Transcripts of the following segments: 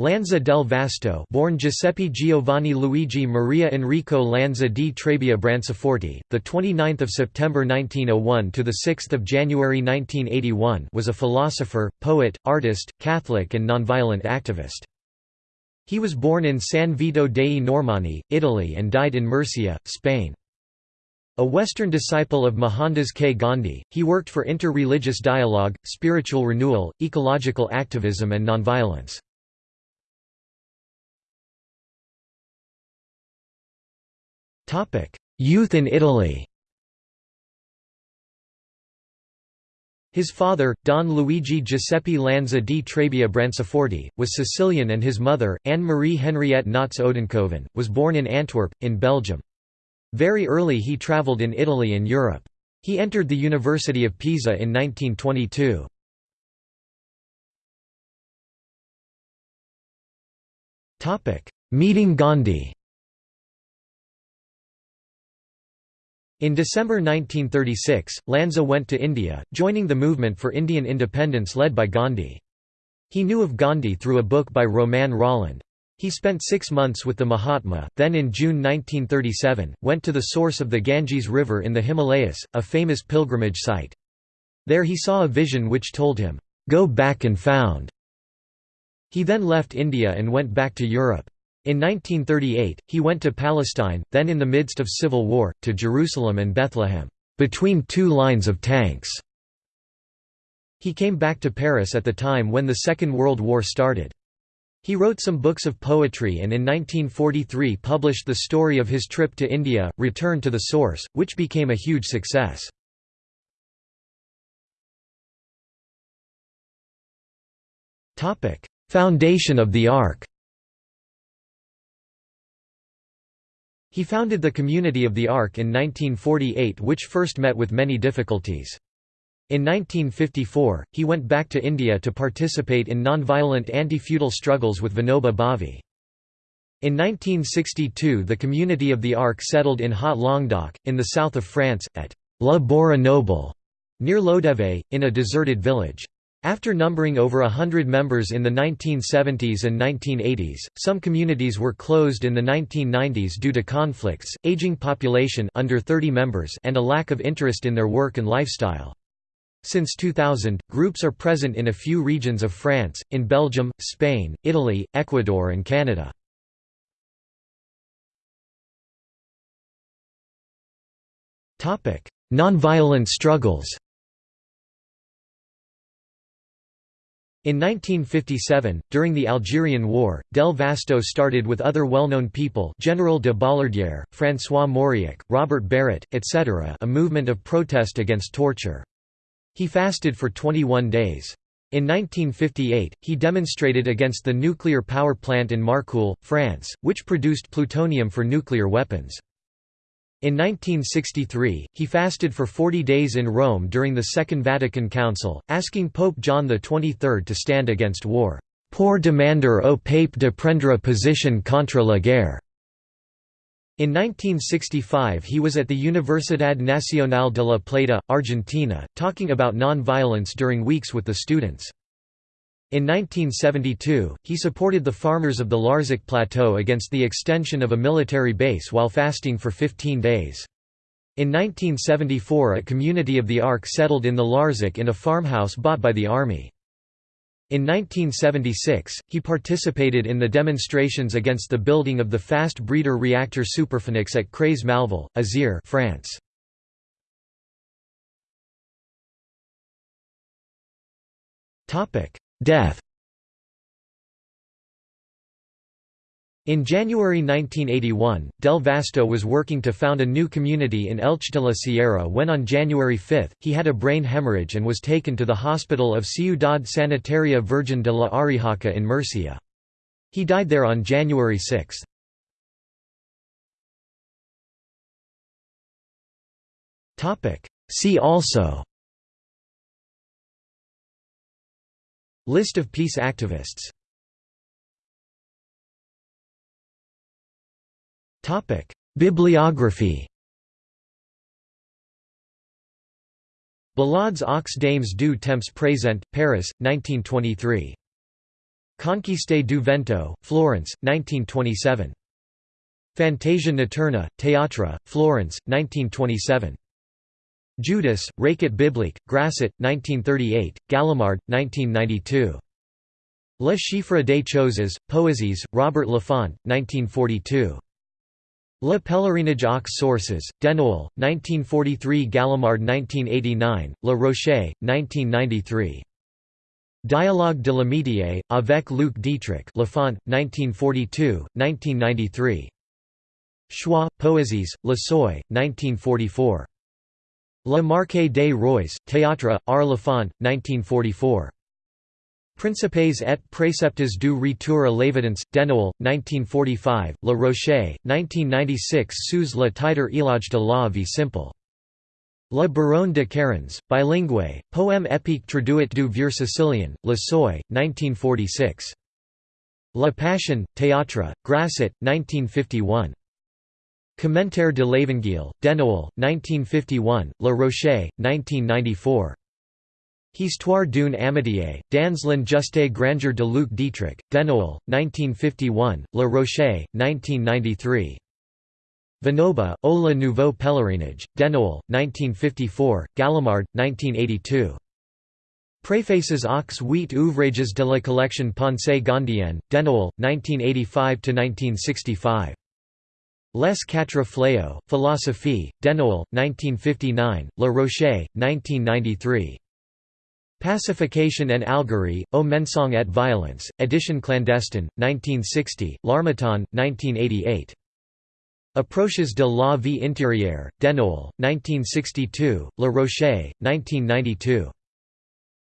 Lanza del Vasto, born Giuseppe Giovanni Luigi Maria Enrico Lanza di Trebbia 29th of September 1901 to the 6th of January 1981, was a philosopher, poet, artist, Catholic and nonviolent activist. He was born in San Vito dei Normanni, Italy and died in Murcia, Spain. A Western disciple of Mohandas K. Gandhi, he worked for inter-religious dialogue, spiritual renewal, ecological activism and nonviolence. Youth in Italy His father, Don Luigi Giuseppe Lanza di Trebbia Branciforte, was Sicilian and his mother, Anne-Marie Henriette Notz Odenkoven, was born in Antwerp, in Belgium. Very early he travelled in Italy and Europe. He entered the University of Pisa in 1922. Meeting Gandhi In December 1936, Lanza went to India, joining the movement for Indian independence led by Gandhi. He knew of Gandhi through a book by Romain Rolland. He spent six months with the Mahatma, then in June 1937, went to the source of the Ganges River in the Himalayas, a famous pilgrimage site. There he saw a vision which told him, "'Go back and found'". He then left India and went back to Europe. In 1938, he went to Palestine, then in the midst of civil war, to Jerusalem and Bethlehem, between two lines of tanks. He came back to Paris at the time when the Second World War started. He wrote some books of poetry and in 1943 published the story of his trip to India, Return to the Source, which became a huge success. Foundation of the Ark He founded the Community of the Ark in 1948 which first met with many difficulties. In 1954, he went back to India to participate in non-violent anti-feudal struggles with Vinoba Bhave. In 1962 the Community of the Ark settled in Haut Languedoc, in the south of France, at La Borie Noble, near Lodève, in a deserted village. After numbering over a hundred members in the 1970s and 1980s, some communities were closed in the 1990s due to conflicts, aging population under 30 members and a lack of interest in their work and lifestyle. Since 2000, groups are present in a few regions of France, in Belgium, Spain, Italy, Ecuador and Canada. Nonviolent struggles In 1957, during the Algerian War, Del Vasto started with other well-known people General de Bollardière, François Mauriac, Robert Barrat, etc. a movement of protest against torture. He fasted for 21 days. In 1958, he demonstrated against the nuclear power plant in Marcoule, France, which produced plutonium for nuclear weapons. In 1963, he fasted for 40 days in Rome during the Second Vatican Council, asking Pope John XXIII to stand against war. Pour demander au pape de prendre position contre la guerre. In 1965 he was at the Universidad Nacional de La Plata, Argentina, talking about non-violence during weeks with the students. In 1972, he supported the farmers of the Larzac Plateau against the extension of a military base while fasting for 15 days. In 1974 a community of the Ark settled in the Larzac in a farmhouse bought by the army. In 1976, he participated in the demonstrations against the building of the fast breeder reactor Superphénix at Creys Malville, Isère France. Death In January 1981, Del Vasto was working to found a new community in Elche de la Sierra when on January 5, he had a brain hemorrhage and was taken to the hospital of Ciudad Sanitaria Virgen de la Arrixaca in Murcia. He died there on January 6. See also List of peace activists Bibliography Ballades aux dames du temps présent, Paris, 1923. Conquiste du Vento, Florence, 1927. Fantasia Notturna, Teatra, Florence, 1927. Judas, Recit biblique, Grasset, 1938, Gallimard, 1992. Le Chiffre des Choses, Poésies, Robert Laffont, 1942. Le Pèlerinage aux Sources, Denoël, 1943 Gallimard 1989, Le Rocher, 1993. Dialogue de l'amitié, avec Luc Dietrich Laffont, 1942, 1993. Choix, Poésies, Le Seuil, 1944. Le Marquis des Rois, Théâtre, Art Laffont, 1944. Principes et préceptes du retour à l'évidence, Denoël, 1945, Le Rocher, 1996 sous le titre Éloge de la vie simple. Le Baron de Cairns, bilingue, poème épique traduit du vieux sicilien, Le Seuil, 1946. La Passion, Théâtre, Grasset, 1951. Commentaire de l'Évangile, Denoël, 1951, Le Rocher, 1994. Histoire d'une amitié, dans l'injuste grandeur de Luc Dietrich, Denoël, 1951, Le Rocher, 1993. Vinoba, au le nouveau pèlerinage, Denoël, 1954, Gallimard, 1982. Préfaces aux huit ouvrages de la collection Pensée Gandhienne, Denoël, 1985–1965. Les quatre fléaux, Philosophie, Denoël, 1959, Le Rocher, 1993. Pacification and Algerie, Au mensonge et violence, édition clandestine, 1960, L'Harmattan, 1988. Approches de la vie intérieure, Denoël, 1962, Le Rocher, 1992.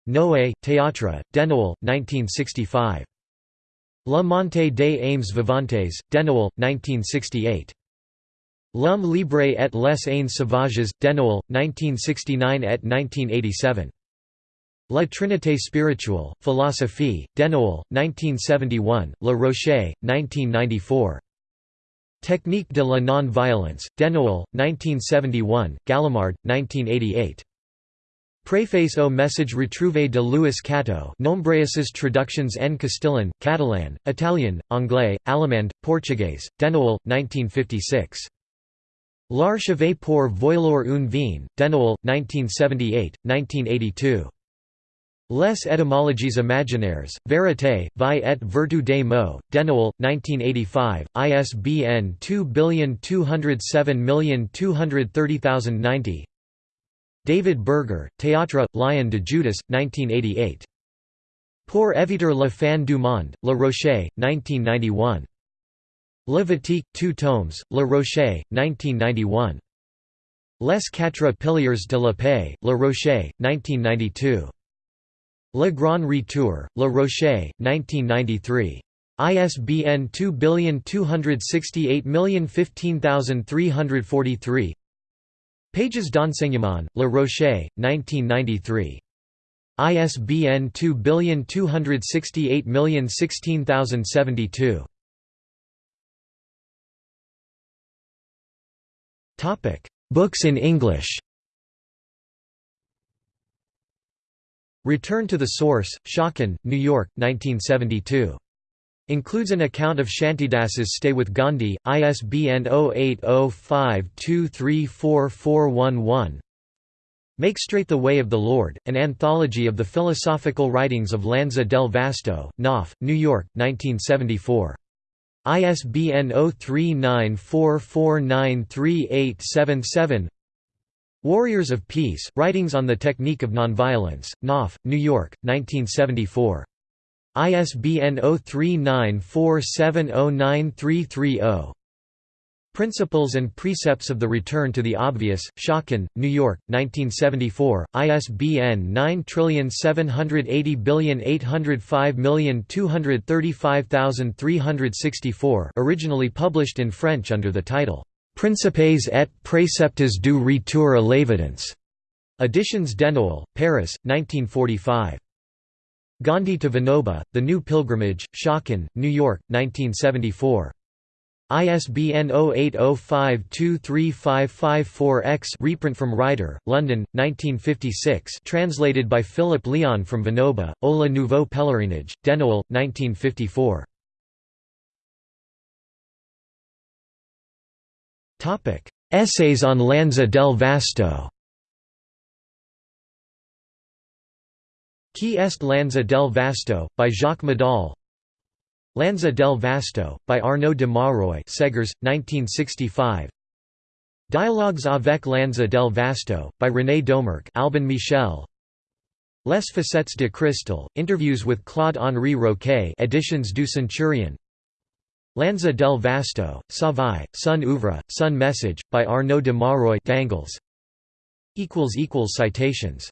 Noé, Théâtre, Denoël, 1965. La montée des aims vivantes, Denoël, 1968. L'homme libre et les ains sauvages, Denoël, 1969 et 1987. La Trinité spirituelle, Philosophie, Denoël, 1971, Le Rocher, 1994. Technique de la non-violence, Denoël, 1971, Gallimard, 1988. Préface au message retrouvé de Louis Cattiaux nombreuses traductions en castillan, catalan, Italian, anglais, allemand, portugais, Denoël, 1956. L'archive pour voilour une vin, Denoël, 1978, 1982. Les étymologies imaginaires, Vérité, vie et vertu des mots, Denoël, 1985, ISBN 2207230090 David Berger, Théâtre, Lion de Judas, 1988. Pour éviter la fin du monde, Le Rocher, 1991. Levitique, 2 tomes, Le Rocher, 1991. Les quatre piliers de la paix, Le Rocher, 1992. Le Grand Retour, Le Rocher, 1993. ISBN 2268015343 Pages d'enseignement, Le Rocher, 1993. ISBN 2268016072. Books in English Return to the Source, Schocken, New York, 1972. Includes an account of Shantidas's stay with Gandhi, ISBN 0805234411. Make Straight the Way of the Lord, an anthology of the philosophical writings of Lanza del Vasto, Knopf, New York, 1974. ISBN 0394493877 Warriors of Peace, Writings on the Technique of Nonviolence, Knopf, New York, 1974. ISBN 0394709330. Principles and Precepts of the Return to the Obvious, Schocken, New York, 1974, ISBN 9780805235364 originally published in French under the title, "'Principes et préceptes du retour à l'évidence' Editions Denoël, Paris, 1945. Gandhi to Vinoba, The New Pilgrimage, Schocken, New York, 1974. ISBN 0805235554-X reprint from Rider, London, 1956 translated by Philip Leon from Vinoba, Ola Nouveau Pèlerinage, Denoël, 1954. Essays on Lanza del Vasto Chi est Lanza del Vasto, by Jacques Madaule Lanza del Vasto, by Arnaud de Mauroy Seghers, 1965 Dialogues avec Lanza del Vasto, by René Domergue Albin Michel. Les Facettes de Cristal, interviews with Claude-Henri Roquet editions du Centurion. Lanza del Vasto, Savai, Sun Ouvre, Sun Message, by Arnaud de Mauroy Dangles. Citations